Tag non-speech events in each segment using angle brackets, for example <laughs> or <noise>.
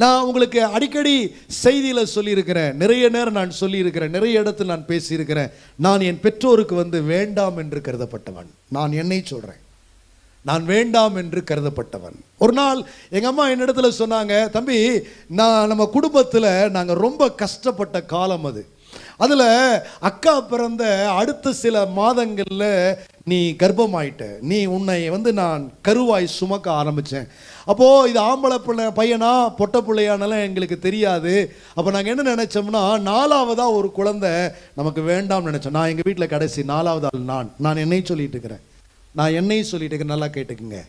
நான் உங்களுக்கு அடிக்கடி செய்தியில் சொல்லியிருக்கிறேன். நிறைய நேரம் நான் சொல்லியிருக்கிறேன். நிறைய இடத்துல நான் பேசியிருக்கிறேன். நான் என் பெற்றோருக்கு வந்து வேண்டாம் என்று கருதப்பட்டவன். நான் என்னை சொல்கிறேன் நான் வேண்டாம் என்று கருதப்பட்டவன். ஒரு நாள் எங்கள் அம்மா என்னிடத்துல சொன்னாங்க தம்பி நான் நம்ம குடும்பத்தில் நாங்கள் ரொம்ப கஷ்டப்பட்ட காலம் அது. அதில் அக்கா பிறந்த அடுத்த சில மாதங்களில் நீ கர்ப்பமாயிட்ட. நீ உன்னை வந்து நான் கருவாய் சுமக்க ஆரம்பித்தேன் அப்போது இது ஆம்பளை பிள்ளை பையனா பொட்ட பிள்ளையானலாம் எங்களுக்கு தெரியாது. அப்போ நாங்கள் என்ன நினச்சோம்னா நாலாவதாக ஒரு குழந்தை நமக்கு வேண்டாம்னு நினச்சோம். நான் எங்கள் வீட்டில் கடைசி நாலாவது ஆள் நான். நான் என்னையும் சொல்லிட்டு இருக்கிறேன். நான் என்னையும் சொல்லிட்டு இருக்கேன் நல்லா கேட்டுக்குங்க.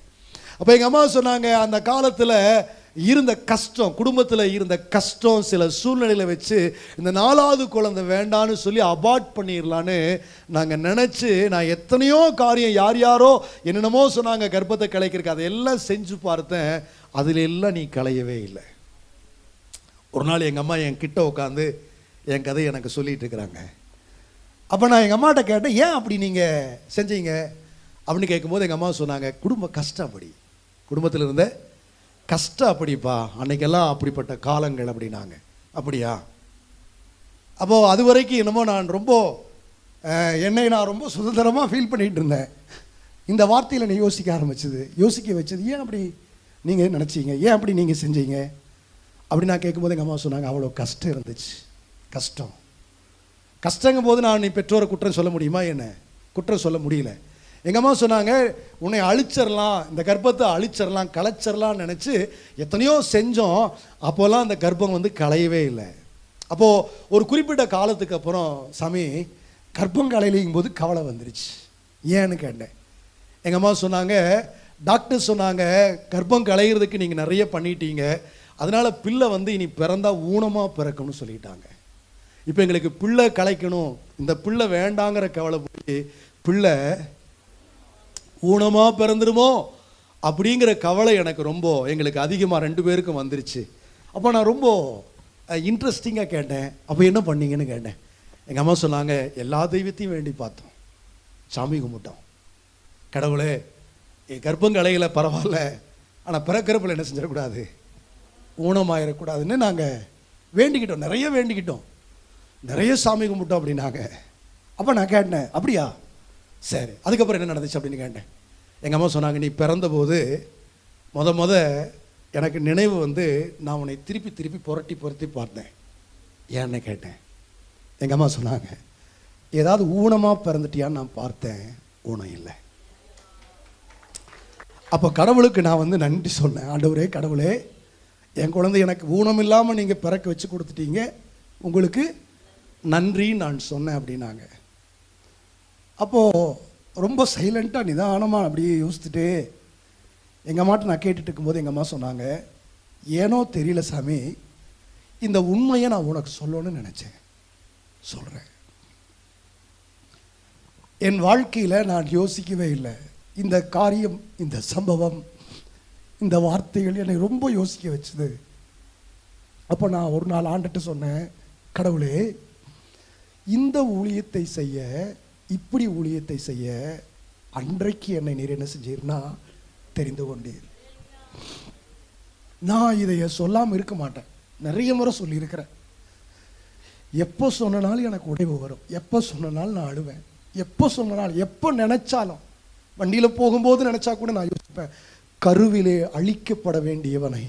அப்போ எங்கள் அம்மா சொன்னாங்க அந்த காலத்தில் இருந்த கஷ்டம் குடும்பத்தில் இருந்த கஷ்டம் சில சூழ்நிலையில் வச்சு இந்த நாலாவது குழந்தை வேண்டான்னு சொல்லி அபார்ட் பண்ணிடலான்னு நாங்கள் நினச்சி நான் எத்தனையோ காரியம் யார் யாரோ என்னென்னமோ சொன்னாங்க கர்ப்பத்தை கலைக்கிறதுக்கு. அதையெல்லாம் செஞ்சு பார்த்தேன். அதில் எல்லாம் நீ களையவே இல்லை. ஒரு நாள் எங்கள் அம்மா என் கிட்ட உட்காந்து என் கதையை எனக்கு சொல்லிட்டு இருக்கிறாங்க. அப்போ நான் எங்கள் அம்மாட்ட கேட்டேன் ஏன் அப்படி நீங்கள் செஞ்சீங்க? அப்படின்னு கேட்கும்போது எங்கள் அம்மா சொன்னாங்க குடும்ப கஷ்டம் அப்படி. குடும்பத்தில் இருந்த கஷ்டம் அப்படிப்பா அன்னைக்கெல்லாம் அப்படிப்பட்ட காலங்கள் அப்படின்னாங்க. அப்படியா? அப்போது அது வரைக்கும் என்னமோ நான் ரொம்ப என்னை நான் ரொம்ப சுதந்திரமாக ஃபீல் பண்ணிகிட்டு இருந்தேன். இந்த வார்த்தையில் என்னை யோசிக்க ஆரம்பிச்சது. யோசிக்க வச்சது ஏன் அப்படி நீங்கள் நினச்சிங்க? ஏன் அப்படி நீங்கள் செஞ்சீங்க? அப்படி நான் கேட்கும்போது எங்கள் அம்மா சொன்னாங்க அவ்வளோ கஷ்டம் இருந்துச்சு. கஷ்டம். கஷ்டங்கும் போது நான் நீ பெற்றோரை குற்றம் சொல்ல முடியுமா என்ன? குற்றம் சொல்ல முடியல. எங்கள் அம்மா சொன்னாங்க உன்னை அழிச்சிடலாம் இந்த கர்ப்பத்தை அழிச்சிடலாம் கலைச்சிடலாம்னு நினச்சி எத்தனையோ செஞ்சோம். அப்போல்லாம் அந்த கர்ப்பம் வந்து களையவே இல்லை. அப்போது ஒரு குறிப்பிட்ட காலத்துக்கு அப்புறம் சாமி கர்ப்பம் கலையிலிங்கும் போது கவலை வந்துருச்சு. ஏன்னு கேட்டேன். எங்கள் அம்மா சொன்னாங்க டாக்டர் சொன்னாங்க கர்ப்பம் களையிறதுக்கு நீங்கள் நிறைய பண்ணிட்டீங்க. அதனால் பிள்ளை வந்து இனி பிறந்தால் ஊனமாக பிறக்கணும்னு சொல்லிட்டாங்க. இப்போ எங்களுக்கு பிள்ளை கலைக்கணும் இந்த பிள்ளை வேண்டாங்கிற கவலை போய் பிள்ளை ஊனமாக பிறந்துருமோ? அப்படிங்கிற கவலை எனக்கு ரொம்ப எங்களுக்கு அதிகமாக ரெண்டு பேருக்கும் வந்துருச்சு. அப்போ நான் ரொம்ப இன்ட்ரெஸ்டிங்காக கேட்டேன். அப்போ என்ன பண்ணீங்கன்னு கேட்டேன். எங்கள் அம்மா சொன்னாங்க எல்லா தெய்வத்தையும் வேண்டி பார்த்தோம். சாமி கும்பிட்டோம். கடவுளே என் கர்ப்பம் கலையில பரவாயில்ல. ஆனால் பிறக்கிறப்பில் என்ன செஞ்சிடக்கூடாது? ஊனமாயிடக்கூடாதுன்னு நாங்கள் வேண்டிக்கிட்டோம். நிறைய வேண்டிக்கிட்டோம். நிறைய சாமி கும்பிட்டோம் அப்படின்னாங்க. அப்போ நான் கேட்டேன் அப்படியா? சரி அதுக்கப்புறம் என்ன நடந்துச்சு அப்படின்னு கேட்டேன். எங்கள் அம்மா சொன்னாங்க நீ பிறந்தபோது முத முத எனக்கு நினைவு வந்து நான் உன்னை திருப்பி திருப்பி புரட்டி புரட்டி பார்த்தேன். ஏன்னு கேட்டேன். எங்கள் அம்மா சொன்னாங்க ஏதாவது ஊனமாக பிறந்துட்டியான்னு நான் பார்த்தேன் ஊனம் இல்லை. அப்போ கடவுளுக்கு நான் வந்து நன்றி சொன்னேன். ஆண்டவரே கடவுளே என் குழந்தை எனக்கு ஊனம் இல்லாமல் நீங்கள் பிறக்க வச்சு கொடுத்துட்டீங்க. உங்களுக்கு நன்றி நான் சொன்னேன் அப்படின்னாங்க. அப்போது ரொம்ப சைலண்ட்டாக நிதானமாக அப்படியே யோசிச்சுட்டு எங்கள் அம்மாட்ட நான் கேட்டுட்டு இருக்கும்போது எங்கள் அம்மா சொன்னாங்க ஏனோ தெரியல சாமி இந்த உண்மையை நான் உனக்கு சொல்லணும்னு நினச்சேன். சொல்கிறேன் என் வாழ்க்கையில் நான் யோசிக்கவே இல்லை. இந்த காரியம் இந்த சம்பவம் இந்த வார்த்தைகள் என்னை ரொம்ப யோசிக்க வச்சுது. அப்போ நான் ஒரு நாள் ஆண்டுட்டு சொன்னேன் கடவுளே இந்த ஊழியத்தை செய்ய இப்படி ஊழியத்தை செய்ய அன்றைக்கு என்னை நீர் என்ன செஞ்சீர்னா தெரிந்து கொண்டீர். நான் இதைய சொல்லாமல் இருக்க மாட்டேன். நிறைய முறை சொல்லியிருக்கிறேன். எப்போ சொன்னனாலும் எனக்கு உடைவு வரும். எப்போ சொன்னனாலும் நான் அழுவேன். எப்போ சொன்னனாலும் எப்போ நினைச்சாலும் வண்டியில் போகும்போது நினைச்சா கூட நான் யோசிப்பேன் கருவிலே அழிக்கப்பட வேண்டியவனை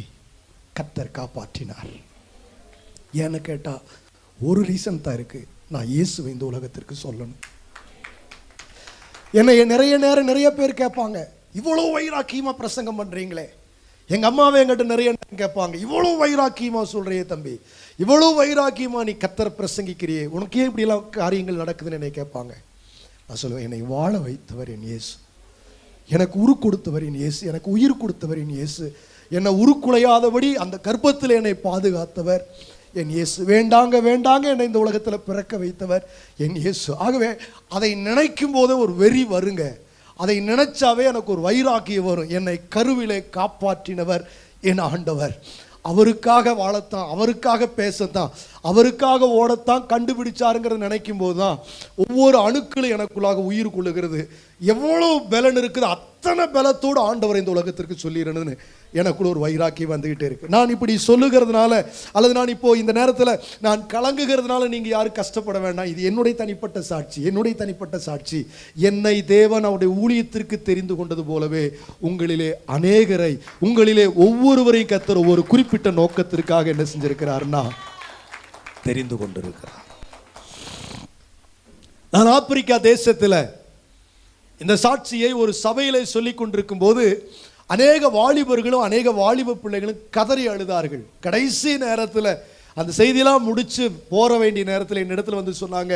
கத்தர் காப்பாற்றினார். ஏன்னு கேட்டால் ஒரு ரீசன் தான் இருக்கு. நான் இயேசுவை இந்த உலகத்திற்கு சொல்லணும். என்னை நிறைய நேரம் நிறைய பேர் கேட்பாங்க இவ்வளோ வைராக்கியமாக பிரசங்கம் பண்ணுறீங்களே எங்கள் அம்மாவை என்கிட்ட நிறைய நேரம் கேட்பாங்க இவ்வளோ வைராக்கியமாக சொல்கிறியே தம்பி இவ்வளோ வைராக்கியமாக நீ கத்தர் பிரசங்கிக்கிறியே உனக்கு ஏன் இப்படியெல்லாம் காரியங்கள் நடக்குதுன்னு என்னை கேட்பாங்க. நான் சொல்லுவேன் என்னை வாழ வைத்தவர் என் இயேசு. எனக்கு உரு கொடுத்தவர் என் இயேசு. எனக்கு உயிர் கொடுத்தவர் என் இயேசு. என்னை உருக்குலையாதபடி அந்த கர்ப்பத்தில் என்னை பாதுகாத்தவர். என் இயேசு வேண்டாங்க வேண்டாங்க என்னை இந்த உலகத்தில் பிறக்க வைத்தவர் என் இயேசு. ஆகவே அதை நினைக்கும் போதே ஒரு வெறி வருங்க. அதை நினைச்சாவே எனக்கு ஒரு வைராக்கியம் வரும். என்னை கருவிலே காப்பாற்றினவர் என் ஆண்டவர். அவருக்காக வாழத்தான் அவருக்காக பேசத்தான் அவருக்காக ஓடத்தான் கண்டுபிடிச்சாருங்கிறத நினைக்கும் போது தான் ஒவ்வொரு அணுக்களும் எனக்குள்ளாக உயிர் கொள்ளுகிறது. எவ்வளோ பலன் இருக்குது அத்தனை பலத்தோடு ஆண்டவர் இந்த உலகத்திற்கு சொல்லிடுறதுன்னு எனக்குள்ள ஒரு வைராக்கி வந்துகிட்டே இருக்கு. நான் இப்படி சொல்லுகிறதுனால அல்லது நான் இப்போ இந்த நேரத்தில் நான் கலங்குகிறதுனால நீங்க யாரும் கஷ்டப்பட வேண்டாம். இது என்னுடைய தனிப்பட்ட சாட்சி என்னுடைய தனிப்பட்ட சாட்சி. என்னை தேவன் அவருடைய ஊழியத்திற்கு தெரிந்து கொண்டது போலவே உங்களிலே அநேகரை உங்களிலே ஒவ்வொருவரையும் கத்துற ஒரு குறிப்பிட்ட நோக்கத்திற்காக என்ன செஞ்சிருக்கிறாருன்னா தெரிந்து கொண்டிருக்கிறார். நான் ஆப்பிரிக்கா தேசத்தில் இந்த சாட்சியை ஒரு சபையிலே சொல்லிக் கொண்டிருக்கும் போது அநேக வாலிபர்களும் அநேக வாலிப பிள்ளைகளும் கதறி அழுதார்கள். கடைசி நேரத்தில் அந்த செய்தியெல்லாம் முடித்து போற வேண்டிய நேரத்தில் என்னிடத்துல வந்து சொன்னாங்க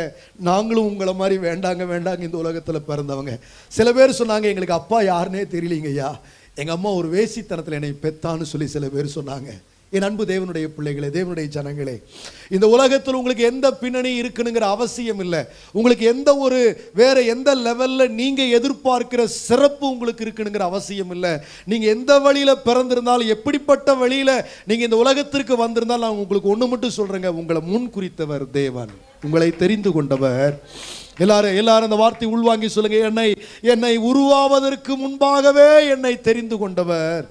நாங்களும் உங்களை மாதிரி வேண்டாங்க வேண்டாங்க இந்த உலகத்தில் பிறந்தவங்க. சில பேர் சொன்னாங்க எங்களுக்கு அப்பா யாருன்னே தெரியலீங்கய்யா எங்கள் அம்மா ஒரு வேசித்தனத்தில் என்னை பெத்தான்னு சொல்லி சில பேர் சொன்னாங்க. என் அன்பு தேவனுடைய பிள்ளைகளே தேவனுடைய ஜனங்களே இந்த உலகத்தில் உங்களுக்கு எந்த பின்னணி இருக்குனுங்கிற அவசியம் இல்லை. உங்களுக்கு எந்த ஒரு வேற எந்த லெவலில் நீங்கள் எதிர்பார்க்கிற சிறப்பு உங்களுக்கு இருக்குனுங்கிற அவசியம் இல்லை. நீங்கள் எந்த வழியில் பிறந்திருந்தாலும் எப்படிப்பட்ட வழியில் நீங்கள் இந்த உலகத்திற்கு வந்திருந்தாலும் நான் உங்களுக்கு ஒன்று மட்டும் சொல்கிறேங்க உங்களை முன் குறித்தவர் தேவன். உங்களை தெரிந்து கொண்டவர். எல்லாரும் எல்லாரும் அந்த வார்த்தை உள்வாங்கி சொல்லுங்க. என்னை என்னை உருவாவதற்கு முன்பாகவே என்னை தெரிந்து கொண்டவர்.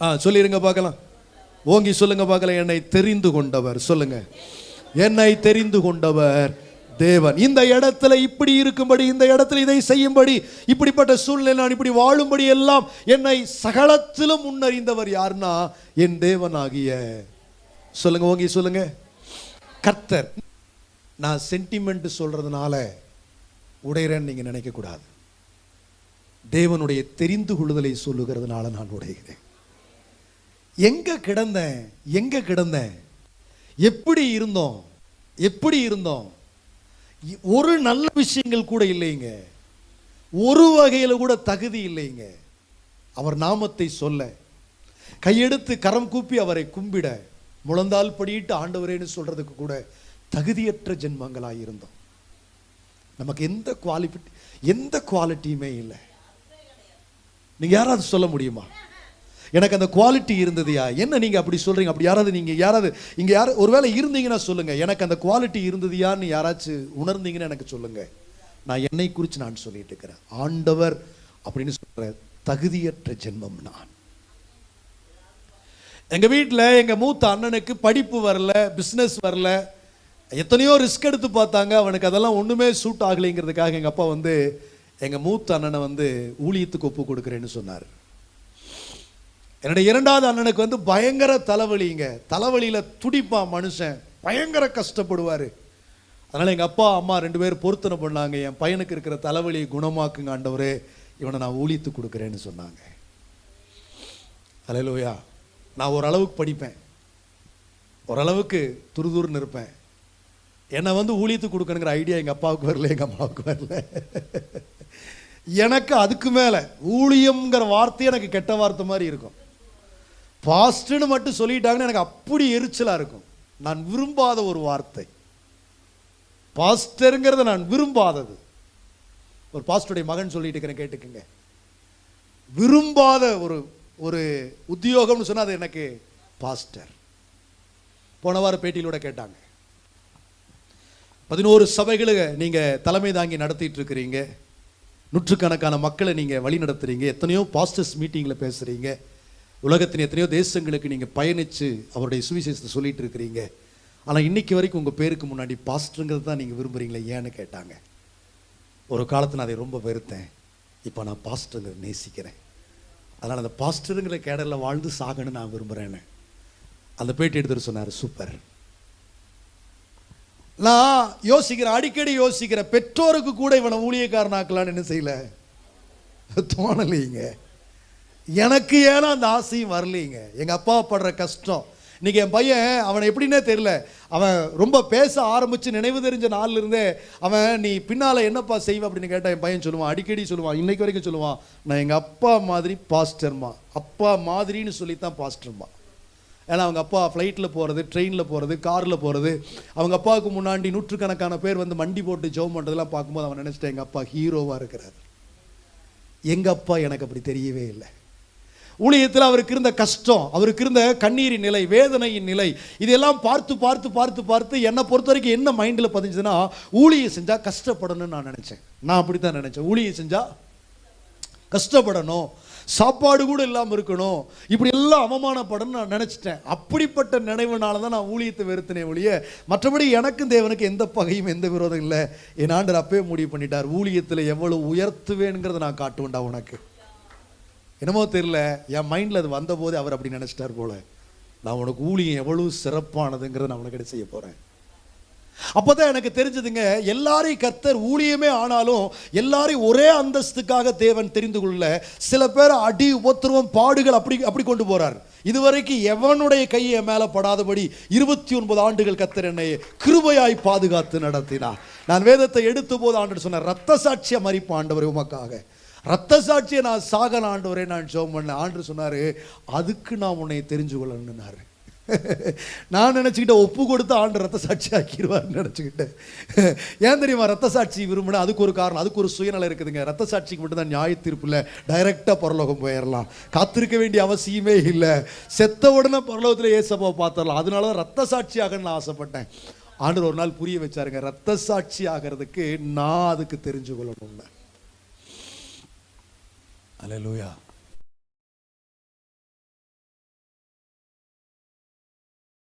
ஆ சொல்லிருங்க பார்க்கலாம். ஓங்கி சொல்லுங்க பார்க்கல என்னை தெரிந்து கொண்டவர். சொல்லுங்க. என்னை தெரிந்து கொண்டவர் தேவன். இந்த இடத்துல இப்படி இருக்கும்படி இந்த இடத்துல இதை செய்யும்படி இப்படிப்பட்ட சூழ்நிலை நான் இப்படி வாழும்படி எல்லாம் என்னை சகலத்திலும் முன்னறிந்தவர் யாருன்னா என் தேவன் ஆகிய சொல்லுங்க ஓங்கி சொல்லுங்க. கர்த்தர் நான் சென்டிமெண்ட் சொல்றதுனால உடைகிறேன்னு நீங்க நினைக்க கூடாது தேவனுடைய தெரிந்து கொள்ளுதலை சொல்லுகிறதுனால நான் உடைகிறேன். எங்க கிடந்தேன்? எங்க கிடந்தேன்? எப்படி இருந்தோம்? எப்படி இருந்தோம்? ஒரு நல்ல விஷயங்கள் கூட இல்லைங்க. ஒரு வகையில கூட தகுதி இல்லைங்க. அவர் நாமத்தை சொல்ல. கையெடுத்து கரம் கூப்பி அவரை கும்பிட. முழந்தால் படியிட்டு ஆண்டவரேன்னு சொல்றதுக்கு கூட தகுதியற்ற ஜென்மங்களாக இருந்தோம். நமக்கு எந்த குவாலிஃபி எந்த குவாலிட்டியுமே இல்லை. நீங்கள் யாராவது சொல்ல முடியுமா? எனக்கு அந்த குவாலிட்டி இருந்ததுயா? என்ன நீங்க அப்படி சொல்றீங்க? அப்படி யாராவது நீங்க யாராவது இங்க யார் ஒருவேளை இருந்தீங்கன்னா சொல்லுங்க. எனக்கு அந்த குவாலிட்டி இருந்ததுயான்னு யாராச்சும் உணர்ந்தீங்கன்னு எனக்கு சொல்லுங்க. நான் என்னை குறித்து நான் சொல்லிட்டு இருக்கிறேன். ஆண்டவர் அப்படின்னு சொல்கிற தகுதியற்ற ஜென்மம் நான். எங்க வீட்ல எங்க மூத்த அண்ணனுக்கு படிப்பு வரல பிசினஸ் வரல. எத்தனையோ ரிஸ்க் எடுத்து பார்த்தாங்க. அவனுக்கு அதெல்லாம் ஒண்ணுமே சூட் ஆகலைங்கிறதுக்காக எங்க அப்பா வந்து எங்க மூத்த அண்ணனை வந்து ஊழியத்துக்கு ஒப்பு கொடுக்குறேன்னு சொன்னார். என்னுடைய இரண்டாவது அண்ணனுக்கு வந்து பயங்கர தலைவலிங்க. தலைவலியில் துடிப்பான் மனுஷன். பயங்கர கஷ்டப்படுவார். அதனால் எங்கள் அப்பா அம்மா ரெண்டு பேரும் பொருத்தனை பண்ணாங்க. என் பையனுக்கு இருக்கிற தலைவலியை குணமாக்குங்க ஆண்டவரே. இவனை நான் ஊழித்து கொடுக்குறேன்னு சொன்னாங்க. அலையிலோயா நான் ஓரளவுக்கு படிப்பேன். ஓரளவுக்கு துருதுருன்னு இருப்பேன். என்னை வந்து ஊழித்து கொடுக்கணுங்கிற ஐடியா எங்கள் அப்பாவுக்கு வரல எங்கள் அம்மாவுக்கு வரல. எனக்கு அதுக்கு மேலே ஊழியம்ங்கிற வார்த்தை எனக்கு கெட்ட வார்த்தை மாதிரி இருக்கும். பாஸ்ட்னு மட்டும் சொல்லிட்டாங்கன்னு எனக்கு அப்படி எரிச்சலாக இருக்கும். நான் விரும்பாத ஒரு வார்த்தை. பாஸ்டருங்கிறத நான் விரும்பாதது. ஒரு பாஸ்டருடைய மகன் சொல்லிட்டு இருக்கிறேன் கேட்டுக்குங்க. விரும்பாத ஒரு ஒரு உத்தியோகம்னு சொன்னால் அது எனக்கு பாஸ்டர். போன வார பேட்டியிலோட கேட்டாங்க. பதினோரு சபைகளை நீங்கள் தலைமை தாங்கி நடத்திட்டு இருக்கிறீங்க. நூற்றுக்கணக்கான மக்களை நீங்கள் வழி நடத்துறீங்க. எத்தனையோ பாஸ்டர்ஸ் மீட்டிங்கில் பேசுகிறீங்க உலகத்தின் எத்தனையோ தேசங்களுக்கு நீங்கள் பயணிச்சு அவருடைய சுவிசேஷத்தை சொல்லிட்டு இருக்கிறீங்க. ஆனால் இன்னைக்கு வரைக்கும் உங்கள் பேருக்கு முன்னாடி பாஸ்டருங்கிறது தான் நீங்கள் விரும்புகிறீங்களே ஏன்னு கேட்டாங்க. ஒரு காலத்தில் நான் அதை ரொம்ப வெறுத்தேன். இப்போ நான் பாஸ்டருங்கிற நேசிக்கிறேன். அதனால் அந்த பாஸ்டருங்கிற கேடரில் வாழ்ந்து சாகணும்னு நான் விரும்புகிறேன்னு அந்த பேட்டி எடுத்துகிட்டு சொன்னார் சூப்பர். நான் யோசிக்கிறேன் அடிக்கடி யோசிக்கிறேன் பெற்றோருக்கு கூட இவனை ஊழியக்காரனாக்கலான்னு என்ன செய்யல? தோணலைங்க. எனக்கு ஏன்னா அந்த ஆசையும் வரலைங்க? எங்கள் அப்பா படுற கஷ்டம். இன்றைக்கி என் பையன் அவனை எப்படின்னே தெரியல. அவன் ரொம்ப பேச ஆரம்பித்து நினைவு தெரிஞ்ச நாள்ல இருந்தே அவன் நீ பின்னால் என்னப்பா செய்வ? அப்படின்னு கேட்டால் என் பையன் சொல்லுவான் அடிக்கடி சொல்லுவான் இன்றைக்கு வரைக்கும் சொல்லுவான் நான் எங்கள் அப்பா மாதிரி பாஸ்டர்மா அப்பா மாதிரின்னு சொல்லித்தான் பாஸ்டர்மா ஏன்னா அவங்க அப்பா ஃப்ளைட்டில் போகிறது ட்ரெயினில் போகிறது காரில் போகிறது அவங்க அப்பாவுக்கு முன்னாடி நூற்றுக்கணக்கான பேர் வந்து மண்டி போட்டு ஜோம் பண்ணுறதெல்லாம் பார்க்கும்போது அவன் நினச்சிட்டேன் எங்கள் அப்பா ஹீரோவாக இருக்கிறார். எங்கள் அப்பா எனக்கு அப்படி தெரியவே இல்லை. ஊழியத்தில் அவருக்கு இருந்த கஷ்டம் அவருக்கு இருந்த கண்ணீரின் நிலை வேதனையின் நிலை இதெல்லாம் பார்த்து பார்த்து பார்த்து பார்த்து என்னை பொறுத்த வரைக்கும் என்ன மைண்டில் பதிஞ்சுதுன்னா ஊழியை செஞ்சால் கஷ்டப்படணும்னு நான் நினச்சேன். நான் அப்படி தான் நினச்சேன். ஊழியை செஞ்சால் கஷ்டப்படணும். சாப்பாடு கூட இல்லாமல் இருக்கணும். இப்படி எல்லாம் அவமானப்படணும்னு நான் நினச்சிட்டேன். அப்படிப்பட்ட நினைவுனால தான் நான் ஊழியத்தை வெறுத்தினேன் ஒழிய மற்றபடி எனக்கும் தேவனுக்கு எந்த பகையும் எந்த விரோதம் இல்லை. என் ஆண்டர் அப்பவே முடிவு பண்ணிட்டார். ஊழியத்தில் எவ்வளவு உயர்த்துவேனுங்கிறத நான் காட்டுவேன்டா உனக்கு. என்னமோ தெரியல என் மைண்டில் அது வந்தபோது அவர் அப்படி நினச்சிட்டார் போல. நான் உனக்கு ஊழியம் எவ்வளவு சிறப்பானதுங்கிறத நான் உனக்கு செய்ய போகிறேன் அப்பதான் எனக்கு தெரிஞ்சதுங்க எல்லாரையும் கர்த்தர் ஊழியமே ஆனாலும் எல்லாரையும் ஒரே அந்தஸ்துக்காக தேவன் தெரிந்து கொள்ள சில பேர் அடி உபத்திரவம் பாடுகள் அப்படி அப்படி கொண்டு போறார். இதுவரைக்கும் எவனுடைய கையை மேலே படாதபடி இருபத்தி ஒன்பது ஆண்டுகள் கத்தர் என்னை கிருபையாய் பாதுகாத்து நடத்தினார். நான் வேதத்தை எடுத்த போது ஆண்டு சொன்னேன் ரத்த சாட்சியம் மறிப்பு ஆண்டவர் உமக்காக. ரத்த சாட்சியை நான் சாகல ஆண்டவரே நான் ஜோம் பண்ணேன். ஆண்டு சொன்னார் அதுக்கு நான் உன்னை தெரிஞ்சு கொள்ளணும்னாரு <laughs> நான் நினச்சிக்கிட்டேன் ஒப்பு கொடுத்து ஆண்டு ரத்த சாட்சி ஆக்கிடுவார்னு நினச்சிக்கிட்டேன். <laughs> ஏன் தெரியுமா ரத்த சாட்சி விரும்பினா அதுக்கு ஒரு காரணம் அதுக்கு ஒரு சுயநலம் இருக்குதுங்க. ரத்த சாட்சிக்கு மட்டும்தான் நியாய தீர்ப்பில் டைரெக்டாக பரலோகம் போயிடலாம். காத்திருக்க வேண்டிய அவசியமே இல்லை. செத்த உடனே பரலோகத்தில் ஏசப்பா பார்த்துடலாம். அதனால தான் ரத்த சாட்சி நான் ஆசைப்பட்டேன். ஆண்டு ஒரு நாள் புரிய வச்சாருங்க ரத்த சாட்சி ஆகிறதுக்கு நான் அதுக்கு தெரிஞ்சு கொள்ளணும்னு அலையலூயா